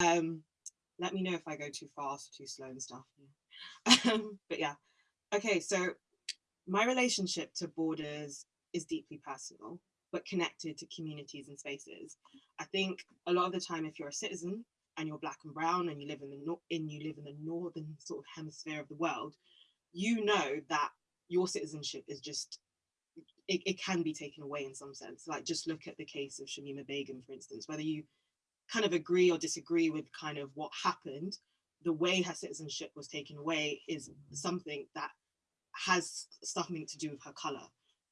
Um, let me know if I go too fast, too slow and stuff. Um, but yeah, okay, so my relationship to borders is deeply personal, but connected to communities and spaces. I think a lot of the time, if you're a citizen and you're black and brown and you live in the in you live in the northern sort of hemisphere of the world, you know that your citizenship is just it, it can be taken away in some sense. Like just look at the case of Shamima Begum, for instance, whether you kind of agree or disagree with kind of what happened, the way her citizenship was taken away is something that has something to do with her color.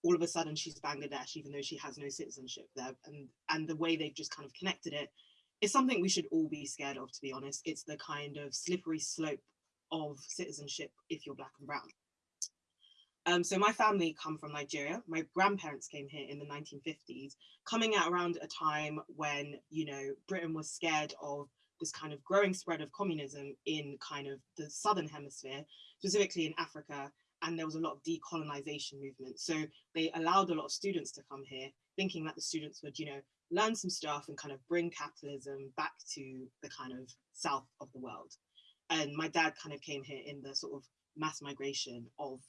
All of a sudden, she's Bangladesh, even though she has no citizenship there. And, and the way they've just kind of connected it is something we should all be scared of, to be honest. It's the kind of slippery slope of citizenship if you're black and brown. Um, so my family come from Nigeria. My grandparents came here in the 1950s, coming out around a time when, you know, Britain was scared of this kind of growing spread of communism in kind of the southern hemisphere, specifically in Africa. And there was a lot of decolonization movement. So they allowed a lot of students to come here, thinking that the students would, you know, learn some stuff and kind of bring capitalism back to the kind of south of the world. And my dad kind of came here in the sort of mass migration of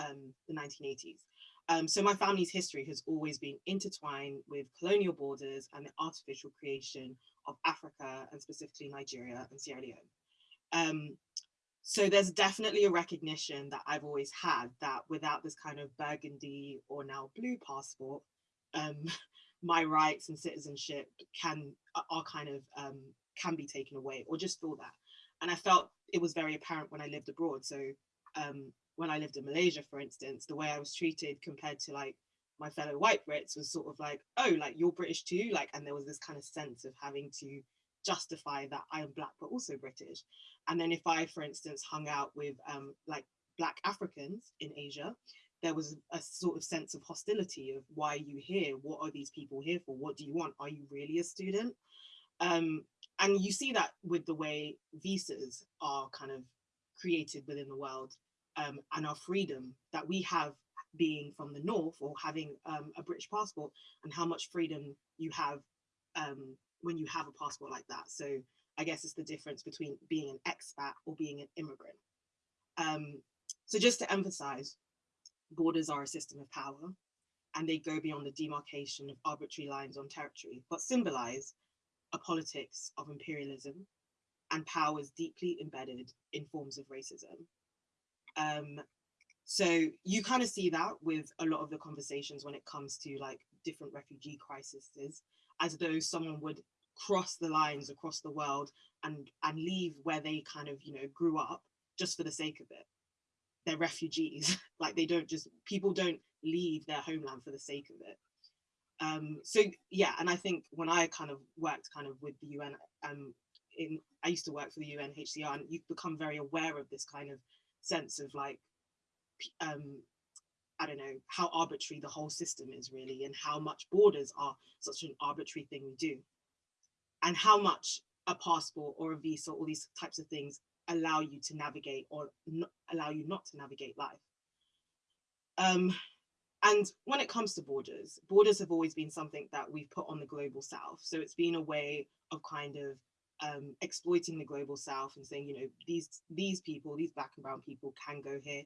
um, the 1980s. Um, so my family's history has always been intertwined with colonial borders and the artificial creation of Africa and specifically Nigeria and Sierra Leone. Um, so there's definitely a recognition that I've always had that without this kind of burgundy or now blue passport, um, my rights and citizenship can are kind of um, can be taken away or just feel that. And I felt it was very apparent when I lived abroad. So um, when I lived in Malaysia, for instance, the way I was treated compared to like my fellow white Brits was sort of like, oh, like you're British too. Like, and there was this kind of sense of having to justify that I am black, but also British. And then if I, for instance, hung out with um, like black Africans in Asia, there was a sort of sense of hostility of why are you here? What are these people here for? What do you want? Are you really a student? Um, and you see that with the way visas are kind of created within the world um, and our freedom that we have being from the north or having um, a British passport and how much freedom you have um, when you have a passport like that. So I guess it's the difference between being an expat or being an immigrant. Um, so just to emphasize, borders are a system of power and they go beyond the demarcation of arbitrary lines on territory, but symbolize a politics of imperialism and powers deeply embedded in forms of racism. Um, so you kind of see that with a lot of the conversations when it comes to like different refugee crises, as though someone would cross the lines across the world and and leave where they kind of you know grew up just for the sake of it. They're refugees, like they don't just people don't leave their homeland for the sake of it. Um, so yeah, and I think when I kind of worked kind of with the UN, um, in I used to work for the UNHCR, and you become very aware of this kind of sense of like um I don't know how arbitrary the whole system is really and how much borders are such an arbitrary thing we do. And how much a passport or a visa all these types of things allow you to navigate or allow you not to navigate life. Um, and when it comes to borders borders have always been something that we've put on the global south. So it's been a way of kind of um, exploiting the global south and saying, you know, these these people, these black and brown people can go here,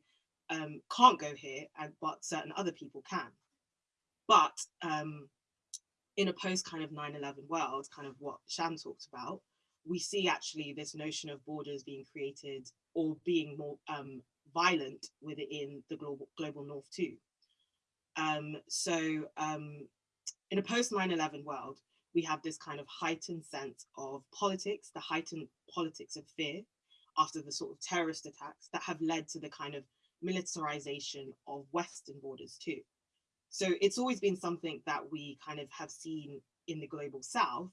um, can't go here, and but certain other people can. But um, in a post kind of 9-11 world, kind of what Sham talked about, we see actually this notion of borders being created or being more um, violent within the global global north too. Um, so um, in a post 9-11 world, we have this kind of heightened sense of politics, the heightened politics of fear after the sort of terrorist attacks that have led to the kind of militarization of Western borders too. So it's always been something that we kind of have seen in the global South,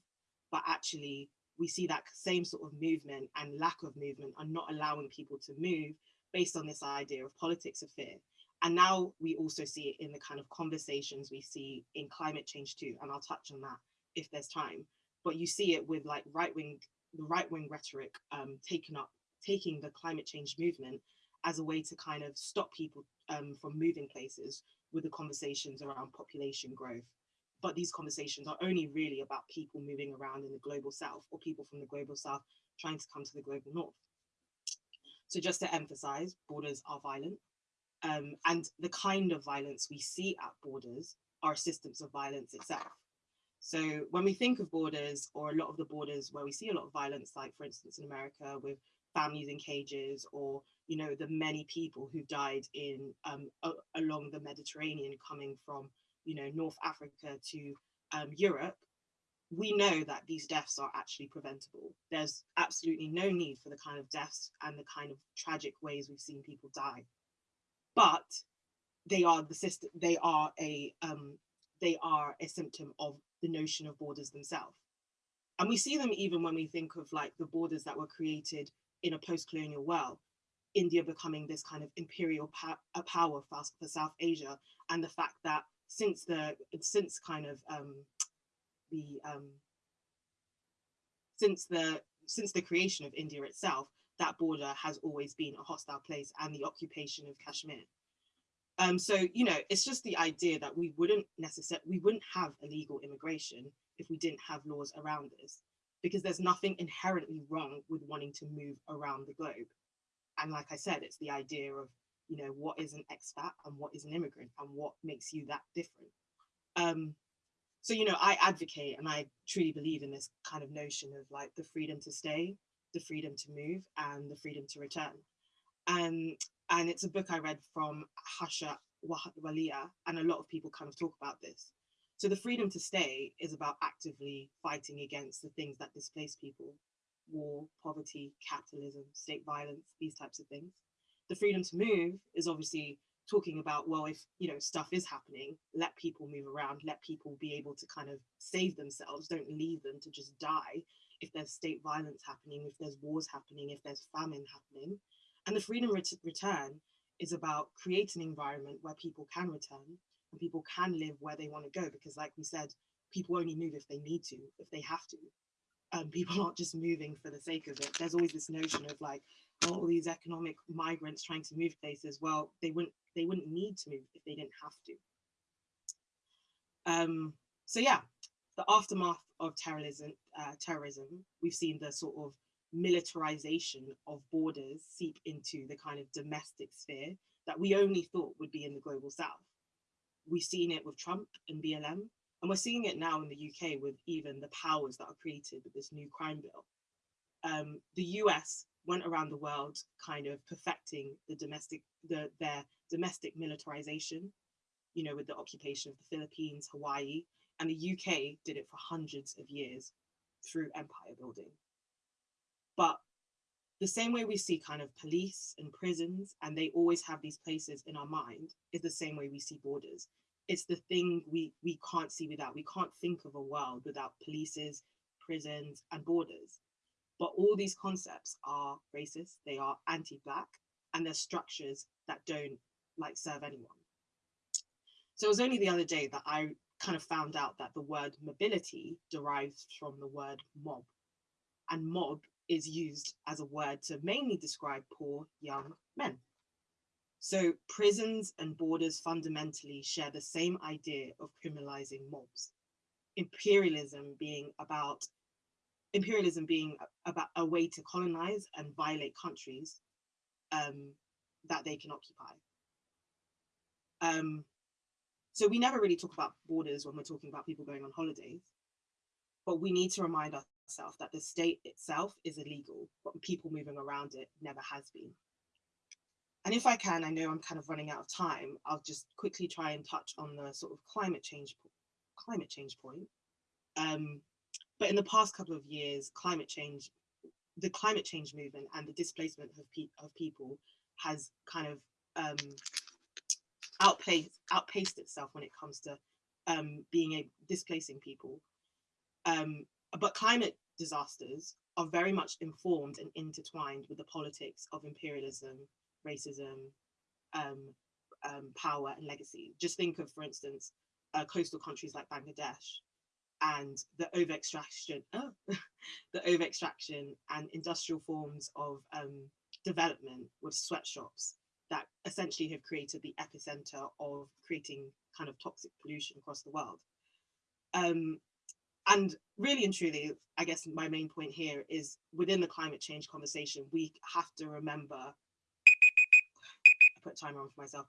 but actually we see that same sort of movement and lack of movement are not allowing people to move based on this idea of politics of fear. And now we also see it in the kind of conversations we see in climate change too, and I'll touch on that if there's time. But you see it with like right wing, the right wing rhetoric um, taking up, taking the climate change movement as a way to kind of stop people um, from moving places with the conversations around population growth but these conversations are only really about people moving around in the global south or people from the global south trying to come to the global north. So just to emphasize, borders are violent. Um, and the kind of violence we see at borders are systems of violence itself. So when we think of borders or a lot of the borders where we see a lot of violence, like for instance in America with families in cages or you know the many people who died in um, along the Mediterranean coming from you know North Africa to um, Europe, we know that these deaths are actually preventable. There's absolutely no need for the kind of deaths and the kind of tragic ways we've seen people die. But they are the system, they are a um, they are a symptom of the notion of borders themselves. And we see them even when we think of like the borders that were created in a post-colonial world, India becoming this kind of imperial power for, for South Asia, and the fact that since the since kind of um, the um, since the since the creation of India itself, that border has always been a hostile place, and the occupation of Kashmir. Um, so you know, it's just the idea that we wouldn't necessarily we wouldn't have illegal immigration if we didn't have laws around this because there's nothing inherently wrong with wanting to move around the globe. And like I said, it's the idea of, you know, what is an expat and what is an immigrant and what makes you that different. Um, so, you know, I advocate and I truly believe in this kind of notion of like the freedom to stay, the freedom to move and the freedom to return. Um, and it's a book I read from Harsha Walia and a lot of people kind of talk about this. So the freedom to stay is about actively fighting against the things that displace people, war, poverty, capitalism, state violence, these types of things. The freedom to move is obviously talking about, well, if you know stuff is happening, let people move around, let people be able to kind of save themselves, don't leave them to just die if there's state violence happening, if there's wars happening, if there's famine happening. And the freedom ret return is about creating an environment where people can return and people can live where they want to go because like we said people only move if they need to if they have to. Um, people aren't just moving for the sake of it. There's always this notion of like oh, all these economic migrants trying to move places. Well they wouldn't they wouldn't need to move if they didn't have to. Um, so yeah the aftermath of terrorism uh, terrorism we've seen the sort of militarization of borders seep into the kind of domestic sphere that we only thought would be in the global south We've seen it with Trump and BLM, and we're seeing it now in the UK with even the powers that are created with this new crime bill. Um, the US went around the world kind of perfecting the domestic, the, their domestic militarization, you know, with the occupation of the Philippines, Hawaii, and the UK did it for hundreds of years through empire building. But the same way we see kind of police and prisons, and they always have these places in our mind, is the same way we see borders. It's the thing we, we can't see without. We can't think of a world without polices, prisons, and borders. But all these concepts are racist, they are anti-black, and they're structures that don't like serve anyone. So it was only the other day that I kind of found out that the word mobility derives from the word mob. And mob is used as a word to mainly describe poor young men. So prisons and borders fundamentally share the same idea of criminalizing mobs. Imperialism being about imperialism being about a way to colonize and violate countries um, that they can occupy. Um, so we never really talk about borders when we're talking about people going on holidays, but we need to remind itself, that the state itself is illegal, but people moving around it never has been. And if I can, I know I'm kind of running out of time, I'll just quickly try and touch on the sort of climate change climate change point. Um, but in the past couple of years, climate change, the climate change movement and the displacement of, pe of people has kind of um, outpaced, outpaced itself when it comes to um, being a displacing people. Um, but climate disasters are very much informed and intertwined with the politics of imperialism, racism, um, um, power and legacy. Just think of, for instance, uh, coastal countries like Bangladesh and the over extraction, oh, the over extraction and industrial forms of um, development with sweatshops that essentially have created the epicenter of creating kind of toxic pollution across the world. Um, and really and truly, I guess my main point here is within the climate change conversation, we have to remember, I put a timer on for myself,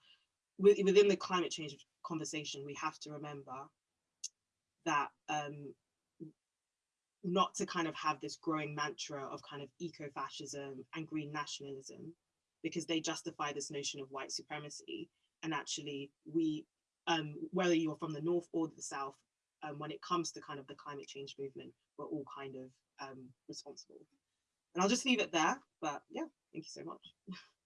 within the climate change conversation, we have to remember that um, not to kind of have this growing mantra of kind of eco-fascism and green nationalism, because they justify this notion of white supremacy. And actually, we, um, whether you're from the north or the south, um, when it comes to kind of the climate change movement, we're all kind of um, responsible. And I'll just leave it there. But yeah, thank you so much.